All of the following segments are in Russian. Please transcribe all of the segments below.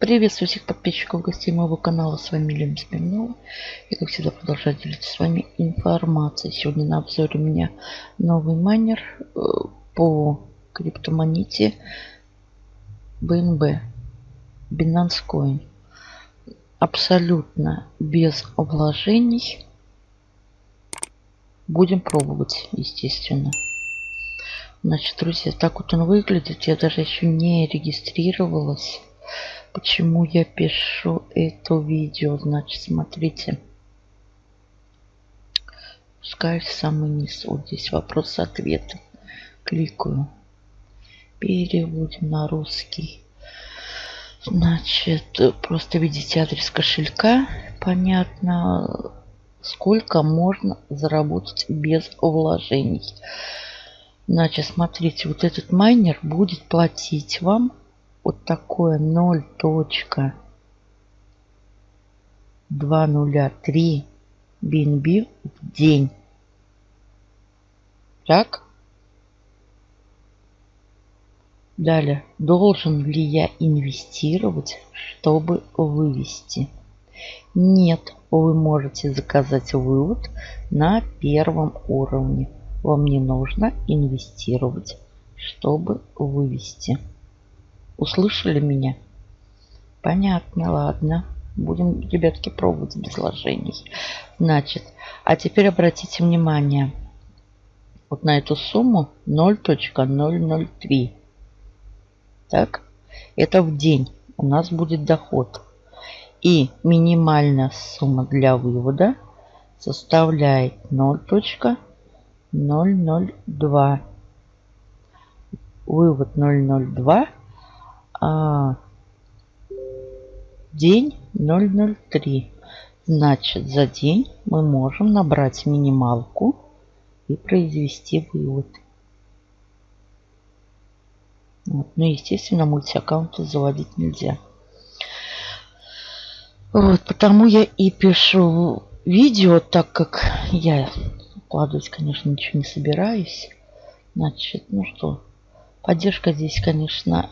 Приветствую всех подписчиков, гостей моего канала. С вами Лена Смирнова. И как всегда продолжаю делиться с вами информацией. Сегодня на обзоре у меня новый майнер э, по криптомонете BNB. Binance Coin. Абсолютно без вложений. Будем пробовать, естественно. Значит, друзья, так вот он выглядит. Я даже еще не регистрировалась. Почему я пишу это видео? Значит, смотрите. Пускай в самый низ. Вот здесь вопрос-ответ. Кликаю. Переводим на русский. Значит, просто видите адрес кошелька. Понятно, сколько можно заработать без вложений. Значит, смотрите, вот этот майнер будет платить вам вот такое 0.203 BNB в день. Так. Далее, должен ли я инвестировать, чтобы вывести? Нет, вы можете заказать вывод на первом уровне. Вам не нужно инвестировать, чтобы вывести. Услышали меня? Понятно, ладно. Будем, ребятки, пробовать без. Значит, а теперь обратите внимание. Вот на эту сумму 0.003. Так, это в день у нас будет доход. И минимальная сумма для вывода составляет 0.002. Вывод 002 а, день 003. Значит, за день мы можем набрать минималку и произвести вывод. Вот. Ну, естественно, мультиаккаунты заводить нельзя. Вот, потому я и пишу видео, так как я вкладывать, конечно, ничего не собираюсь. Значит, ну что, поддержка здесь, конечно,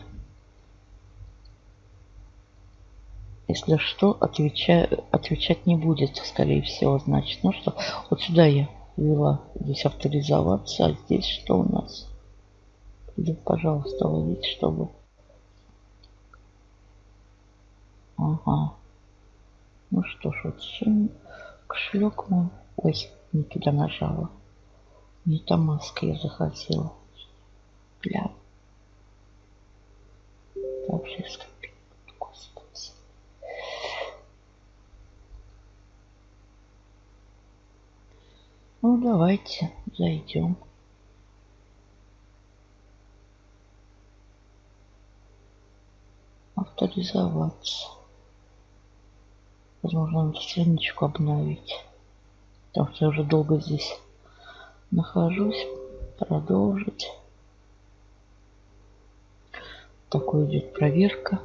Если что, отвечаю, отвечать не будет, скорее всего. Значит, ну что, вот сюда я ввела здесь авторизоваться, а здесь что у нас? Или, пожалуйста, ловить, чтобы... Ага. Ну что ж, вот сегодня кошелек мой... Ой, не туда нажала. Не та маска я захотела. Бля. Так, Давайте зайдем. Авторизоваться. Возможно, надо страничку обновить. Потому что я уже долго здесь нахожусь. Продолжить. Такой идет проверка.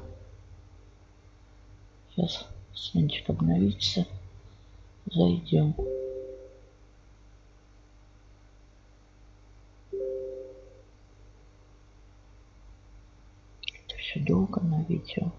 Сейчас страничка обновится. Зайдем. На видео.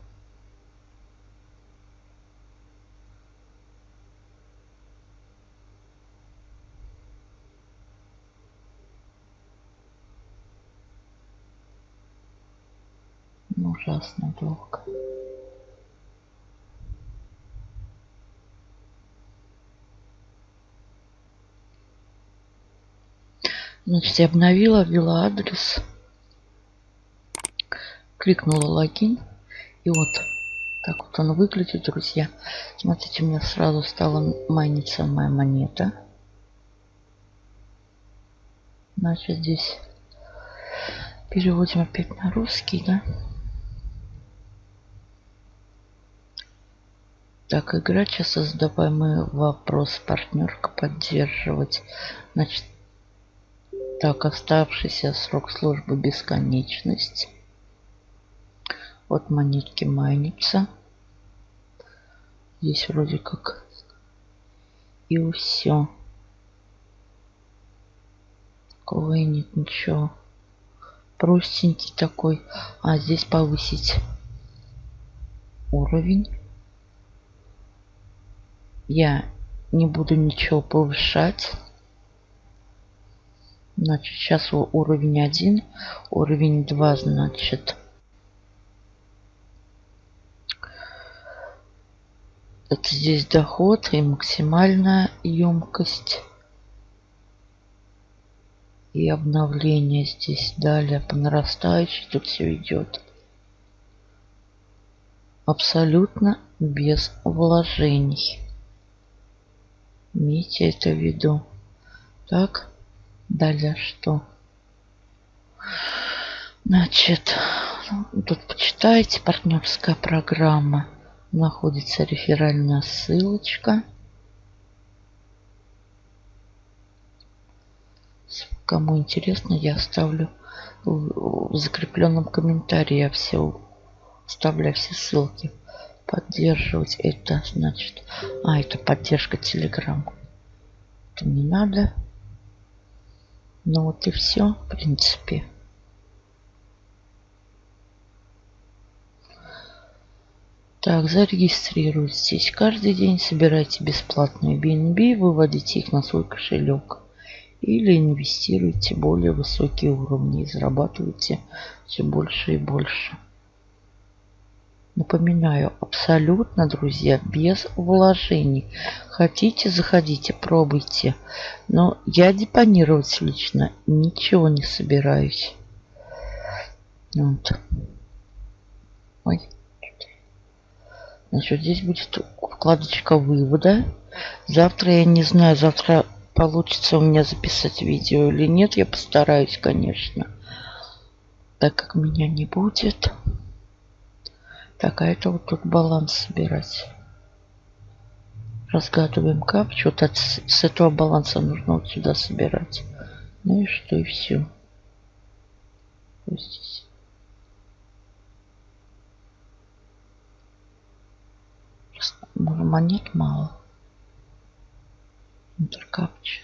Ужасно долго. Значит, я обновила, ввела адрес кликнула логин. И вот так вот он выглядит, друзья. Смотрите, у меня сразу стала майниться моя монета. Значит, здесь переводим опять на русский, да? Так, игра сейчас задаваемый вопрос. Партнерка поддерживать. Значит, так, оставшийся срок службы бесконечность. Вот монетки майнится. Здесь вроде как и все. Такого нет ничего. Простенький такой. А здесь повысить. уровень. Я не буду ничего повышать. Значит, сейчас уровень 1, уровень 2, значит. Это здесь доход и максимальная емкость. И обновление здесь далее по нарастающей тут все идет. Абсолютно без вложений. Имейте это в виду. Так, далее что? Значит, тут почитайте партнерская программа. Находится реферальная ссылочка. Кому интересно, я оставлю в закрепленном комментарии. Я все оставляю все ссылки. Поддерживать это значит... А, это поддержка Telegram. Это не надо. Ну вот и все, в принципе. Так, зарегистрируйтесь. Каждый день собирайте бесплатные BNB, выводите их на свой кошелек или инвестируйте более высокие уровни и зарабатывайте все больше и больше. Напоминаю, абсолютно, друзья, без вложений. Хотите, заходите, пробуйте. Но я депонировать лично ничего не собираюсь. Вот. Ой. Значит, здесь будет вкладочка вывода. Завтра, я не знаю, завтра получится у меня записать видео или нет. Я постараюсь, конечно. Так как меня не будет. Так, а это вот тут баланс собирать. Разгадываем капчу. Вот от, с этого баланса нужно вот сюда собирать. Ну и что, и все. Здесь. Монет мало. Интеркапча.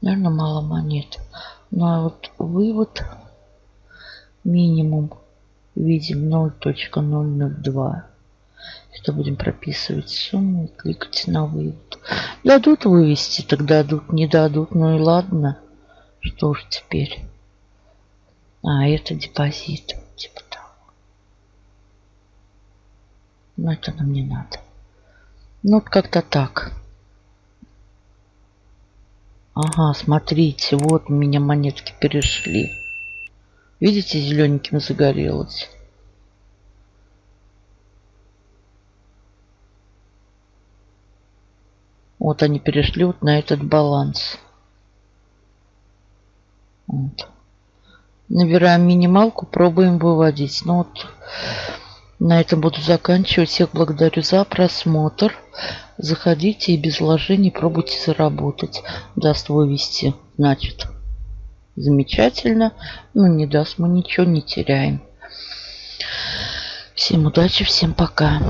Наверное, мало монет. Ну а вот вывод минимум видим 0.002. Это будем прописывать сумму кликать на вывод. Дадут вывести, тогда дадут, не дадут, ну и ладно. Что ж теперь? А, это депозит. Типа Но это нам не надо. Ну, как-то так. Ага, смотрите, вот у меня монетки перешли. Видите, зелененьким загорелось. Вот они перешли вот на этот баланс. Вот. Набираем минималку, пробуем выводить. Ну вот на этом буду заканчивать. Всех благодарю за просмотр. Заходите и без вложений пробуйте заработать. Даст вывести, значит, замечательно. Ну, не даст, мы ничего не теряем. Всем удачи, всем пока.